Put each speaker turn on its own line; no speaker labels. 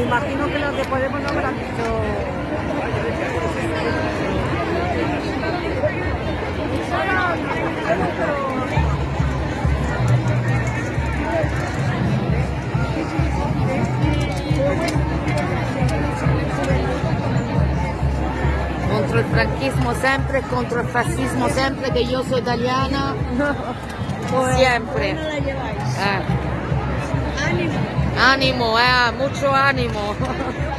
me imagino que los de Podemos no habrán dicho... Contro il franquismo siempre contra el fascismo siempre que yo soy italiana, pues, siempre. No ánimo, eh, mucho ánimo.